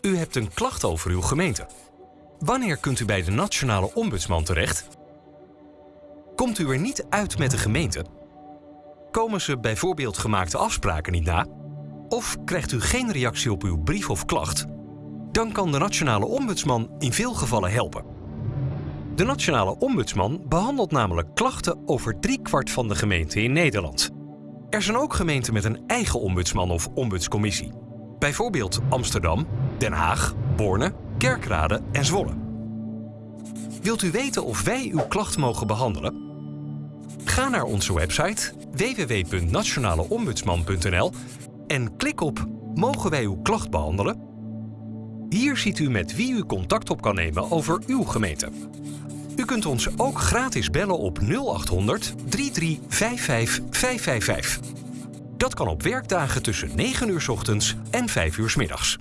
U hebt een klacht over uw gemeente. Wanneer kunt u bij de Nationale Ombudsman terecht? Komt u er niet uit met de gemeente? Komen ze bijvoorbeeld gemaakte afspraken niet na? Of krijgt u geen reactie op uw brief of klacht? Dan kan de Nationale Ombudsman in veel gevallen helpen. De Nationale Ombudsman behandelt namelijk klachten over driekwart van de gemeenten in Nederland. Er zijn ook gemeenten met een eigen ombudsman of ombudscommissie. Bijvoorbeeld Amsterdam, Den Haag, Borne, Kerkrade en Zwolle. Wilt u weten of wij uw klacht mogen behandelen? Ga naar onze website www.nationaleombudsman.nl en klik op Mogen wij uw klacht behandelen? Hier ziet u met wie u contact op kan nemen over uw gemeente. U kunt ons ook gratis bellen op 0800 3355 555. Dat kan op werkdagen tussen 9 uur 's ochtends en 5 uur 's middags.